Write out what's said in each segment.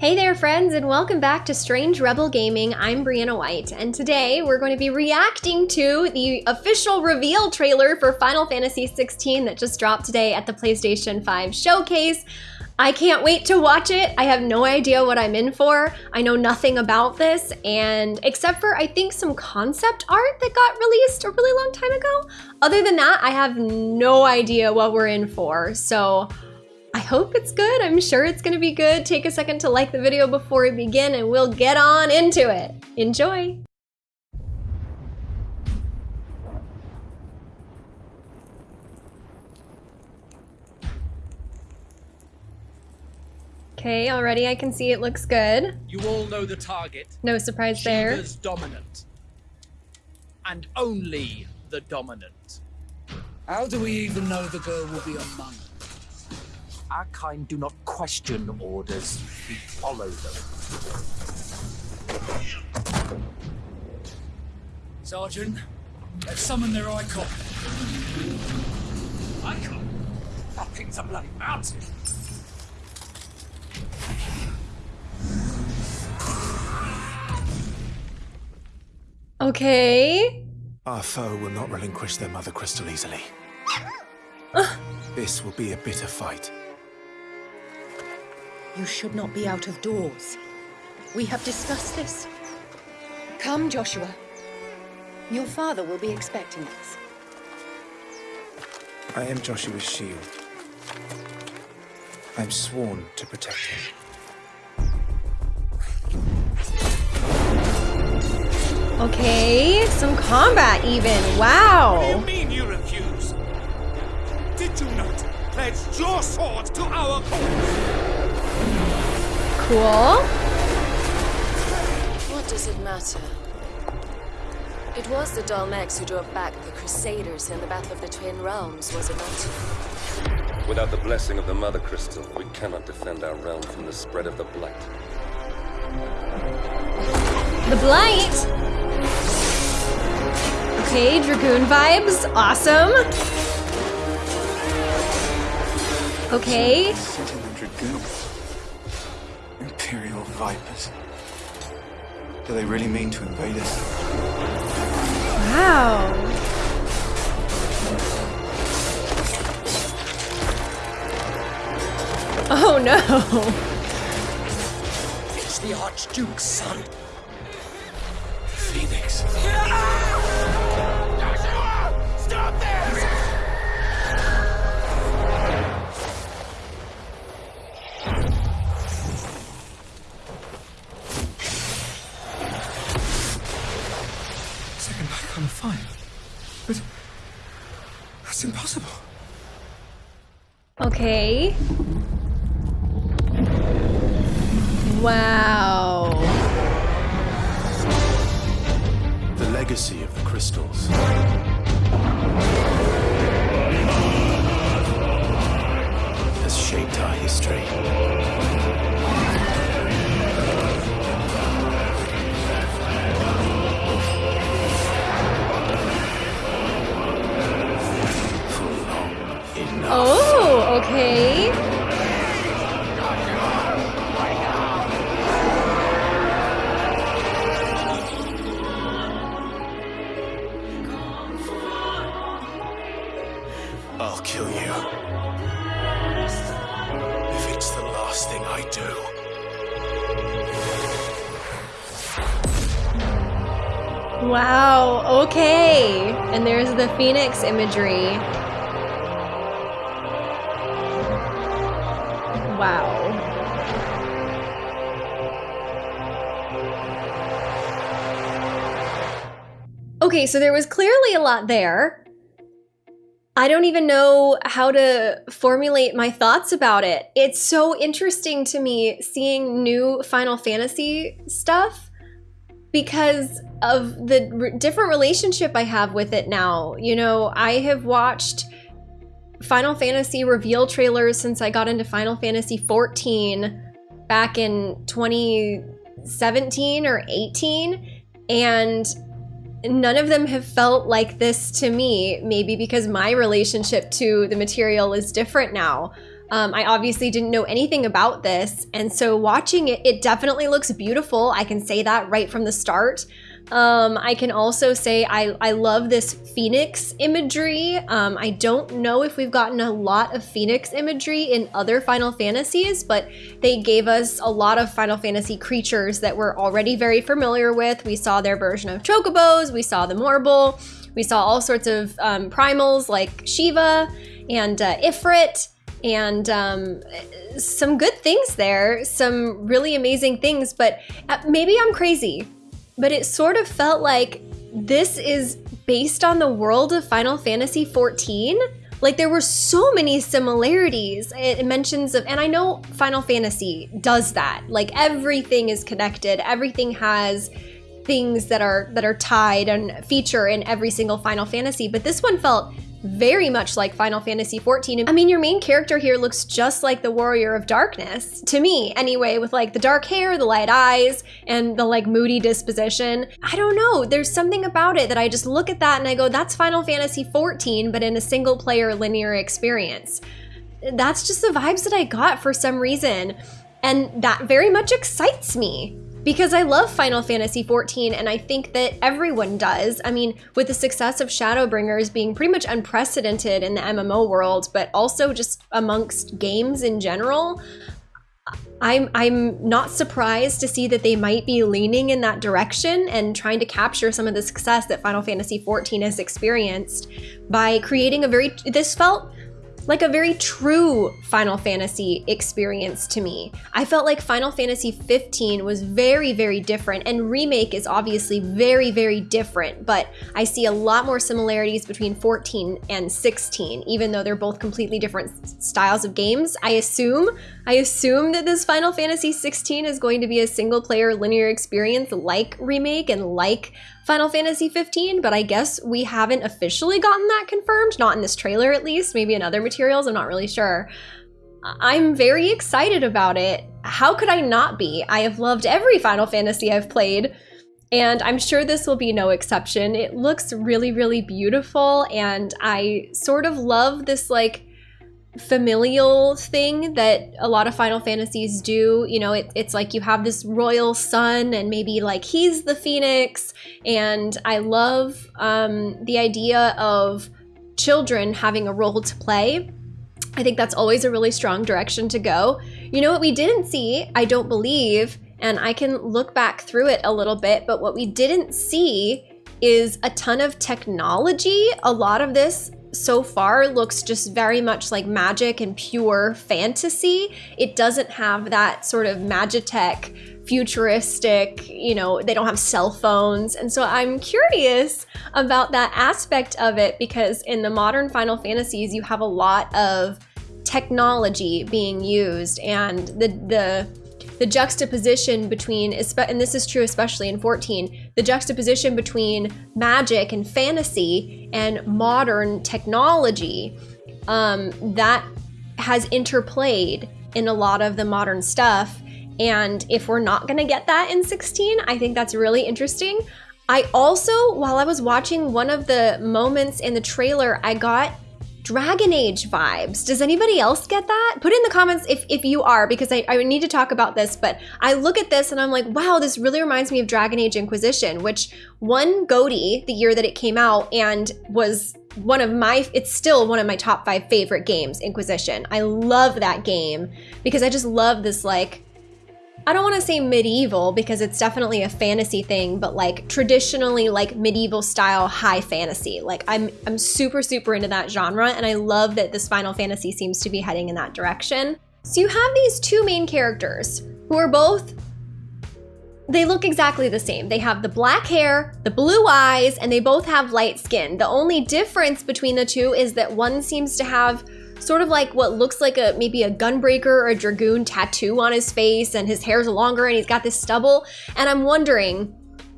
Hey there friends and welcome back to Strange Rebel Gaming. I'm Briana White and today we're going to be reacting to the official reveal trailer for Final Fantasy XVI that just dropped today at the PlayStation 5 showcase. I can't wait to watch it. I have no idea what I'm in for. I know nothing about this and except for I think some concept art that got released a really long time ago. Other than that, I have no idea what we're in for. So hope it's good. I'm sure it's going to be good. Take a second to like the video before we begin and we'll get on into it. Enjoy! Okay, already I can see it looks good. You all know the target. No surprise there. Shiva's dominant. And only the dominant. How do we even know the girl will be among us? Our kind do not question orders, we follow them. Sergeant, let's summon their Eikon. Eikon? That thing's a bloody mountain. Okay. Our foe will not relinquish their mother crystal easily. Uh. this will be a bitter fight. You should not be out of doors. We have discussed this. Come, Joshua. Your father will be expecting us. I am Joshua's shield. I am sworn to protect him. Okay, some combat even. Wow. What do you mean you refuse? Did you not pledge your sword to our cause? Cool. What does it matter? It was the Dalmex who drove back the Crusaders in the Battle of the Twin Realms, was it not? Without the blessing of the Mother Crystal, we cannot defend our realm from the spread of the Blight. The Blight. Okay, Dragoon vibes. Awesome. Okay. Vipers. Do they really mean to invade us? Wow. Oh no. It's the Archduke's son. Okay. Wow. The legacy of the crystals. Has shaped our history. Wow, okay. And there's the phoenix imagery. Wow. Okay, so there was clearly a lot there. I don't even know how to formulate my thoughts about it. It's so interesting to me seeing new Final Fantasy stuff because of the different relationship I have with it now. You know, I have watched Final Fantasy reveal trailers since I got into Final Fantasy 14 back in 2017 or 18 and none of them have felt like this to me maybe because my relationship to the material is different now Um, I obviously didn't know anything about this, and so watching it, it definitely looks beautiful. I can say that right from the start. Um, I can also say I, I love this phoenix imagery. Um, I don't know if we've gotten a lot of phoenix imagery in other Final Fantasies, but they gave us a lot of Final Fantasy creatures that we're already very familiar with. We saw their version of chocobos, we saw the Morbol, we saw all sorts of um, primals like Shiva and uh, Ifrit and um, some good things there, some really amazing things, but uh, maybe I'm crazy but it sort of felt like this is based on the world of Final Fantasy XIV. Like there were so many similarities. It mentions of, and I know Final Fantasy does that. Like everything is connected. Everything has things that are that are tied and feature in every single Final Fantasy. But this one felt very much like Final Fantasy XIV. I mean, your main character here looks just like the Warrior of Darkness, to me anyway, with like the dark hair, the light eyes, and the like moody disposition. I don't know, there's something about it that I just look at that and I go, that's Final Fantasy XIV, but in a single player linear experience. That's just the vibes that I got for some reason. And that very much excites me because I love Final Fantasy XIV and I think that everyone does. I mean, with the success of Shadowbringers being pretty much unprecedented in the MMO world, but also just amongst games in general, I'm I'm not surprised to see that they might be leaning in that direction and trying to capture some of the success that Final Fantasy XIV has experienced by creating a very this felt like a very true Final Fantasy experience to me. I felt like Final Fantasy 15 was very, very different, and Remake is obviously very, very different, but I see a lot more similarities between 14 and 16, even though they're both completely different styles of games. I assume, I assume that this Final Fantasy 16 is going to be a single player linear experience like Remake and like Final Fantasy 15, but I guess we haven't officially gotten that confirmed, not in this trailer at least, maybe in other materials, I'm not really sure. I'm very excited about it. How could I not be? I have loved every Final Fantasy I've played, and I'm sure this will be no exception. It looks really, really beautiful, and I sort of love this like familial thing that a lot of Final Fantasies do. You know, it, it's like you have this royal son, and maybe like he's the phoenix. And I love um, the idea of children having a role to play. I think that's always a really strong direction to go. You know what we didn't see, I don't believe, and I can look back through it a little bit, but what we didn't see is a ton of technology. A lot of this so far looks just very much like magic and pure fantasy. It doesn't have that sort of magitech, futuristic, you know, they don't have cell phones. And so I'm curious about that aspect of it because in the modern Final Fantasies, you have a lot of technology being used and the the the juxtaposition between, and this is true especially in 14, the juxtaposition between magic and fantasy and modern technology um, that has interplayed in a lot of the modern stuff. And if we're not to get that in 16, I think that's really interesting. I also, while I was watching one of the moments in the trailer, I got Dragon Age vibes. Does anybody else get that? Put in the comments if, if you are, because I, I need to talk about this, but I look at this and I'm like, wow, this really reminds me of Dragon Age Inquisition, which won GOTY the year that it came out and was one of my, it's still one of my top five favorite games, Inquisition. I love that game because I just love this like I don't want to say medieval because it's definitely a fantasy thing, but like traditionally like medieval style high fantasy. Like I'm I'm super super into that genre and I love that this Final Fantasy seems to be heading in that direction. So you have these two main characters who are both they look exactly the same. They have the black hair, the blue eyes, and they both have light skin. The only difference between the two is that one seems to have sort of like what looks like a maybe a gunbreaker or a dragoon tattoo on his face and his hair's longer and he's got this stubble. And I'm wondering,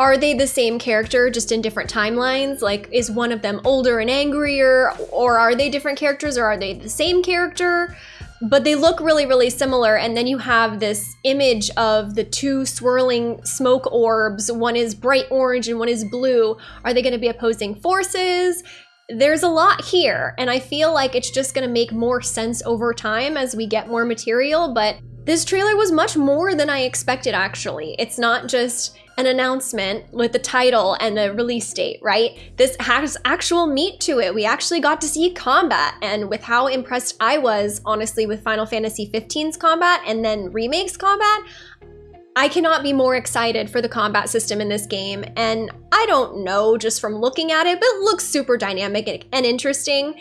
are they the same character just in different timelines? Like, is one of them older and angrier, or are they different characters, or are they the same character? But they look really, really similar. And then you have this image of the two swirling smoke orbs. One is bright orange and one is blue. Are they going to be opposing forces? There's a lot here, and I feel like it's just gonna make more sense over time as we get more material, but this trailer was much more than I expected actually. It's not just an announcement with the title and a release date, right? This has actual meat to it. We actually got to see combat, and with how impressed I was, honestly, with Final Fantasy XV's combat and then Remake's combat, I cannot be more excited for the combat system in this game, and I don't know just from looking at it, but it looks super dynamic and interesting.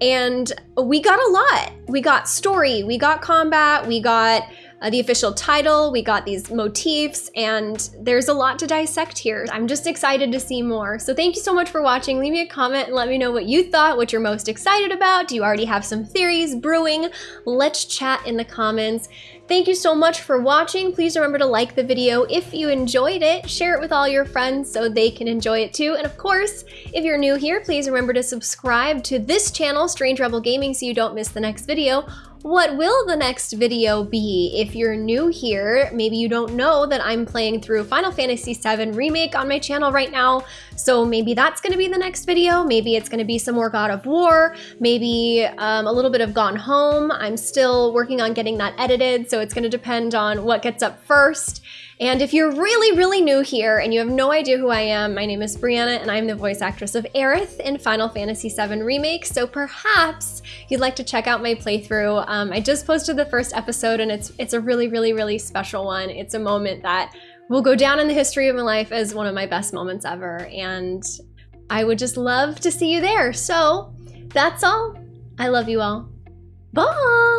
And we got a lot. We got story, we got combat, we got uh, the official title, we got these motifs, and there's a lot to dissect here. I'm just excited to see more. So thank you so much for watching. Leave me a comment and let me know what you thought, what you're most excited about. Do you already have some theories brewing? Let's chat in the comments. Thank you so much for watching. Please remember to like the video if you enjoyed it, share it with all your friends so they can enjoy it too. And of course, if you're new here, please remember to subscribe to this channel, Strange Rebel Gaming, so you don't miss the next video. What will the next video be? If you're new here, maybe you don't know that I'm playing through Final Fantasy VII Remake on my channel right now, so maybe that's gonna be the next video. Maybe it's gonna be some more God of War, maybe um, a little bit of Gone Home. I'm still working on getting that edited, so it's gonna depend on what gets up first. And if you're really, really new here and you have no idea who I am, my name is Briana and I'm the voice actress of Aerith in Final Fantasy VII Remake, so perhaps you'd like to check out my playthrough. Um, I just posted the first episode and it's, it's a really, really, really special one. It's a moment that will go down in the history of my life as one of my best moments ever, and I would just love to see you there. So that's all. I love you all. Bye!